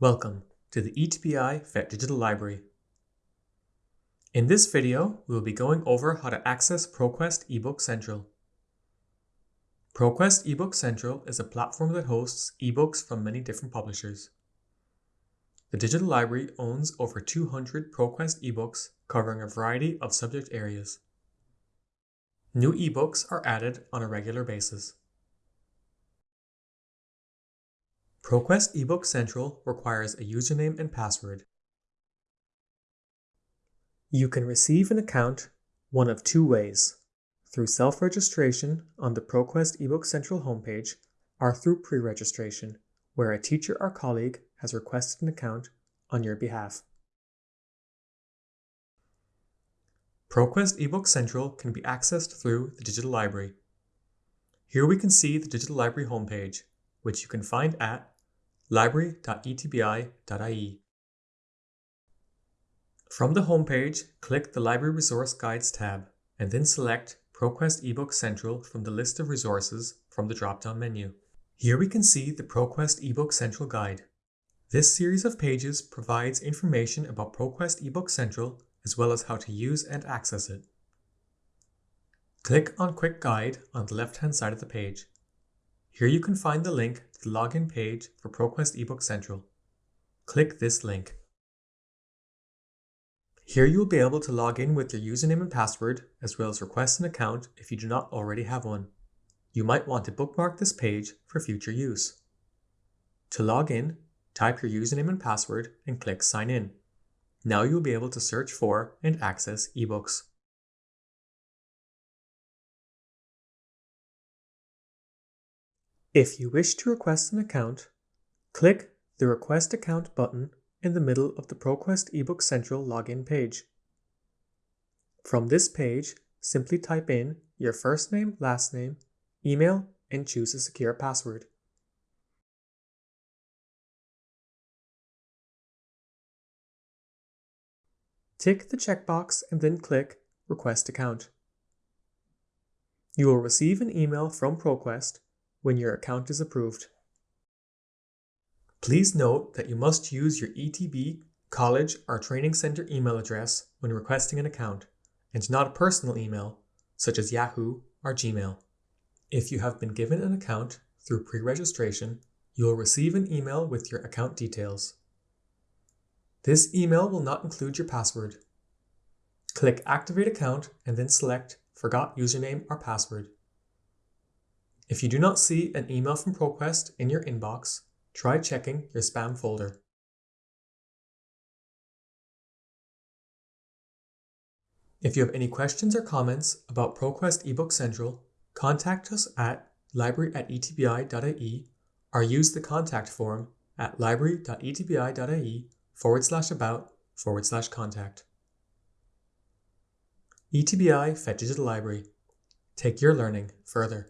Welcome to the ETBI FET Digital Library. In this video, we will be going over how to access ProQuest eBook Central. ProQuest eBook Central is a platform that hosts ebooks from many different publishers. The digital library owns over 200 ProQuest ebooks covering a variety of subject areas. New ebooks are added on a regular basis. ProQuest eBook Central requires a username and password. You can receive an account one of two ways, through self-registration on the ProQuest eBook Central homepage or through pre-registration, where a teacher or colleague has requested an account on your behalf. ProQuest eBook Central can be accessed through the Digital Library. Here we can see the Digital Library homepage, which you can find at library.etbi.ie. From the homepage, click the Library Resource Guides tab and then select ProQuest eBook Central from the list of resources from the drop-down menu. Here we can see the ProQuest eBook Central Guide. This series of pages provides information about ProQuest eBook Central as well as how to use and access it. Click on Quick Guide on the left-hand side of the page. Here you can find the link the login page for ProQuest eBook Central. Click this link. Here you will be able to log in with your username and password, as well as request an account if you do not already have one. You might want to bookmark this page for future use. To log in, type your username and password and click Sign In. Now you will be able to search for and access ebooks. If you wish to request an account, click the Request Account button in the middle of the ProQuest eBook Central login page. From this page, simply type in your first name, last name, email, and choose a secure password. Tick the checkbox and then click Request Account. You will receive an email from ProQuest when your account is approved. Please note that you must use your ETB, college, or training center email address when requesting an account, and not a personal email, such as Yahoo or Gmail. If you have been given an account through pre-registration, you will receive an email with your account details. This email will not include your password. Click Activate Account and then select Forgot Username or Password. If you do not see an email from ProQuest in your inbox, try checking your spam folder. If you have any questions or comments about ProQuest eBook Central, contact us at library at etbi.ie or use the contact form at library.etbi.ie forward slash about forward slash contact. ETBI Digital Library. Take your learning further.